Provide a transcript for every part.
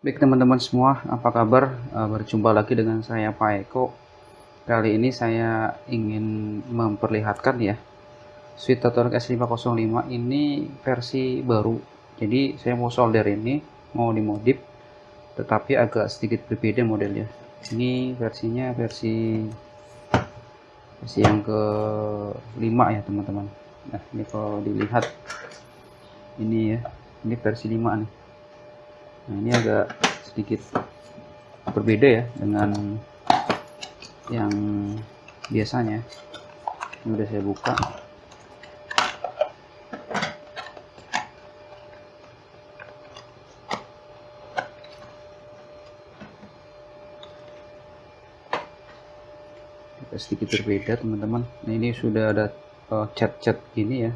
Baik teman-teman semua, apa kabar? Uh, berjumpa lagi dengan saya Pak Eko. Kali ini saya ingin memperlihatkan ya Sweet Total S505 ini versi baru. Jadi saya mau solder ini, mau dimodif, tetapi agak sedikit berbeda modelnya. Ini versinya versi versi yang ke 5 ya teman-teman. Nah ini kalau dilihat ini ya, ini versi 5 nih nah ini agak sedikit berbeda ya dengan yang biasanya. Ini udah saya buka. Sedikit berbeda teman-teman. Nah ini sudah ada uh, cat-cat gini ya.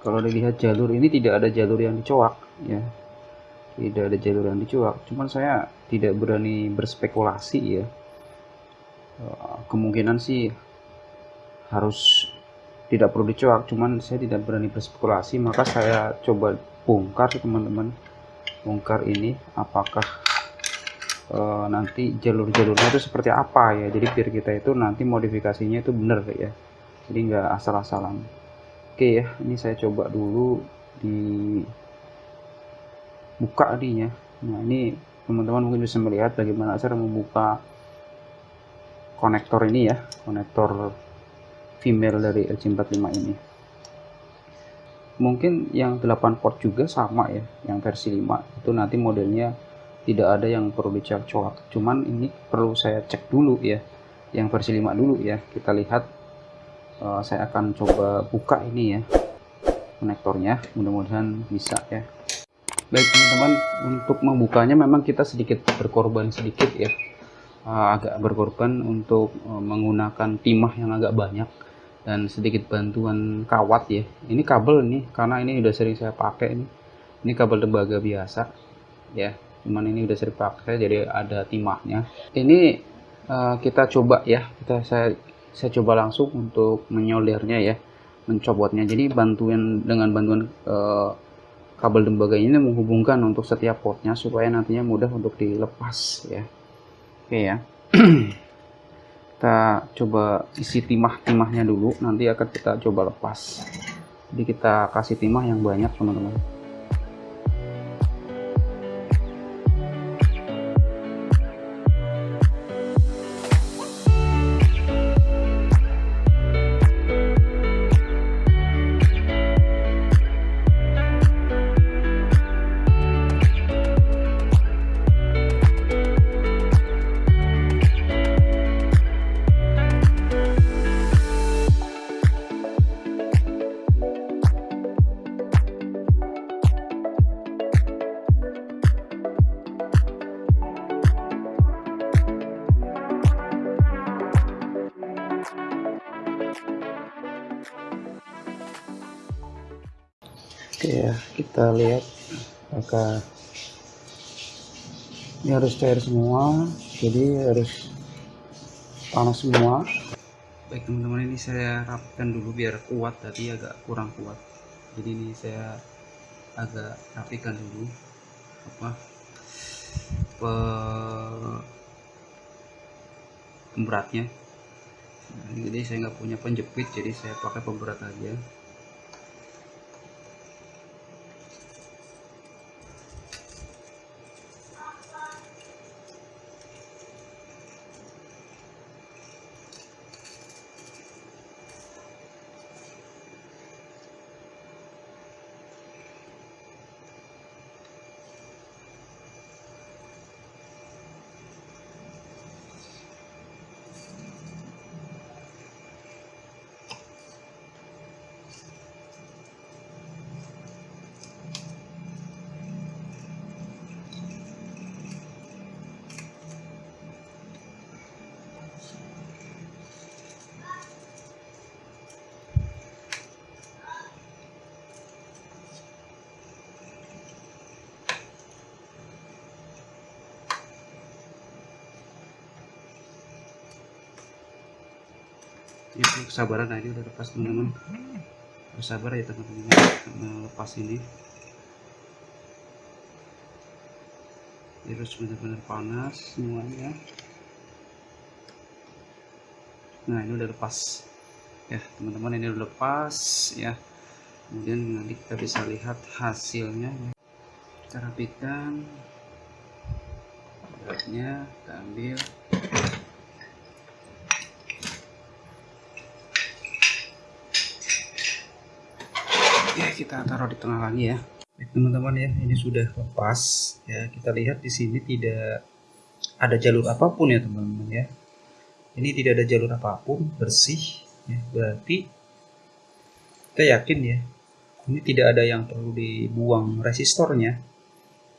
Kalau dilihat jalur ini tidak ada jalur yang dicoak ya tidak ada jalur yang dicuak. Cuman saya tidak berani berspekulasi ya. Eh, kemungkinan sih harus tidak perlu dicuak. Cuman saya tidak berani berspekulasi. Maka saya coba bongkar teman-teman. Bongkar ini apakah e, nanti jalur-jalurnya itu seperti apa ya. Jadi biar kita itu nanti modifikasinya itu benar ya. Jadi nggak asal-asalan. Oke ya. Ini saya coba dulu di buka adinya nah ini teman-teman mungkin bisa melihat bagaimana cara membuka konektor ini ya konektor female dari LC45 ini. Mungkin yang 8 port juga sama ya yang versi 5 itu nanti modelnya tidak ada yang perlu dicek coak. Cuman ini perlu saya cek dulu ya yang versi 5 dulu ya. Kita lihat uh, saya akan coba buka ini ya konektornya. Mudah-mudahan bisa ya Baik teman-teman, untuk membukanya memang kita sedikit berkorban sedikit ya. Uh, agak berkorban untuk uh, menggunakan timah yang agak banyak dan sedikit bantuan kawat ya. Ini kabel nih karena ini udah sering saya pakai ini. Ini kabel tembaga biasa ya. Cuman ini udah sering pakai jadi ada timahnya. Ini uh, kita coba ya. Kita saya saya coba langsung untuk menyoldernya ya, mencobotnya. Jadi bantuan dengan bantuan uh, kabel tembaga ini menghubungkan untuk setiap portnya supaya nantinya mudah untuk dilepas ya. Oke ya. Kita coba isi timah-timahnya dulu. Nanti akan kita coba lepas. Jadi kita kasih timah yang banyak teman-teman Oke ya, kita lihat apakah ini harus cair semua, jadi harus panas semua. Baik teman-teman, ini saya rapikan dulu biar kuat, tadi agak kurang kuat. Jadi ini saya agak rapikan dulu apa pemberatnya. Nah, jadi saya nggak punya penjepit, jadi saya pakai pemberat aja. Ini perlu kesabaran nah ini udah lepas teman-teman bersabar ya teman-teman lepas ini. Harus benar-benar panas semuanya. Nah ini udah lepas. Ya teman-teman ini udah lepas ya. Kemudian nanti kita bisa lihat hasilnya kita rapikan. Beratnya kita ambil kita taruh di tengah lagi ya. Teman-teman ya ini sudah lepas. Ya kita lihat di sini tidak ada jalur apa pun ya teman-teman ya. Ini tidak ada jalur apa pun bersih ya, berarti kita yakin ya ini tidak ada yang perlu dibuang resistornya.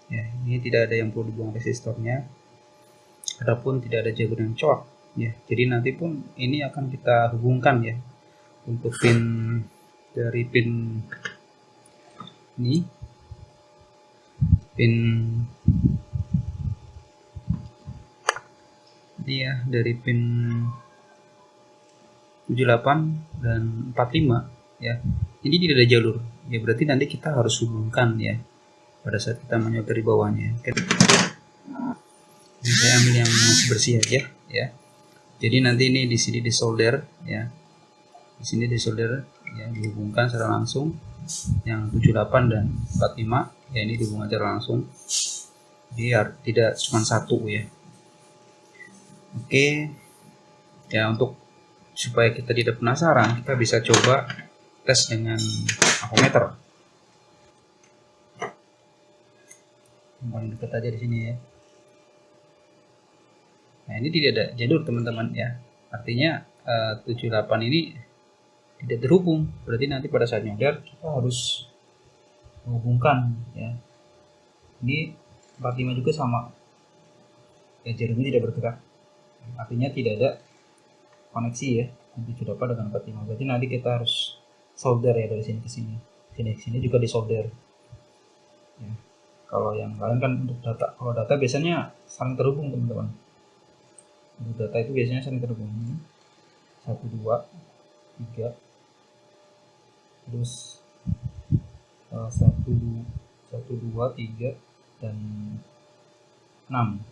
Ya ini tidak ada yang perlu dibuang resistornya. Adapun tidak ada jalur yang coak ya. Jadi nanti pun ini akan kita hubungkan ya untuk pin dari pin ini pin ini ya dari pin 78 dan 45 ya. Ini tidak ada jalur. Ya berarti nanti kita harus hubungkan ya pada saat kita menyetir di bawahnya. Ini saya ambil yang masih bersih aja ya. Jadi nanti ini di sini disolder ya. Di sini disolder ya dihubungkan secara langsung. Yang 78 dan 45 ya ini dihubungkan secara langsung. Biar tidak cuma satu ya. Oke. Ya untuk supaya kita tidak penasaran kita bisa coba tes dengan meter paling dekat aja di sini ya. Nah ini tidak ada jalur teman-teman ya. Artinya eh, 78 ini tidak terhubung. Berarti nanti pada saat nyodar kita harus menghubungkan ya. Ini 45 juga sama. Ya jalurnya tidak bergerak. Artinya tidak ada koneksi ya 78 dengan 45 berarti nanti kita harus solder ya dari sini ke sini. Sini ke sini juga disolder. Ya. kalau yang lain kan untuk data kalau data biasanya saling terhubung teman-teman. Untuk data itu biasanya saling terhubung. Satu dua tiga terus uh, satu satu dua tiga dan enam.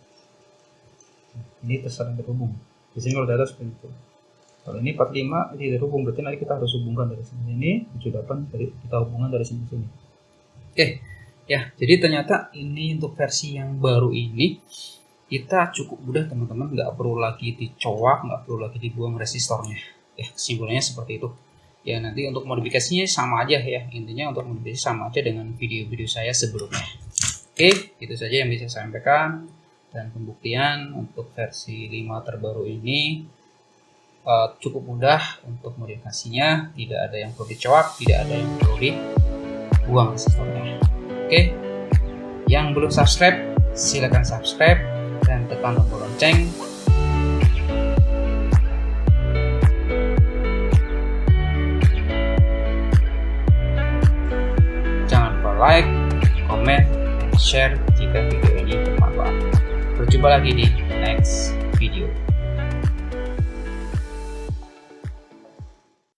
Ini tersaling terhubung di sini kalau data seperti itu kalau ini 45 tidak terhubung berarti nanti kita harus hubungkan dari sini. Ini 78 dari kita hubungan dari sini sini. Oke ya. Jadi ternyata ini untuk versi yang baru ini kita cukup mudah teman-teman. Nggak perlu lagi dicoak nggak perlu lagi dibuang resistornya ya kesimpulannya seperti itu ya nanti untuk modifikasinya sama aja ya. Intinya untuk modifikasi sama aja dengan video-video saya sebelumnya. Oke itu saja yang bisa saya sampaikan. Dan pembuktian untuk versi 5 terbaru ini uh, cukup mudah untuk modifikasinya. Tidak ada yang perlu dicoak tidak ada yang perlu dibuang sistemnya oke yang belum subscribe silahkan subscribe dan tekan tombol lonceng like, comment, share jika video ini bermanfaat. Berjumpa lagi di next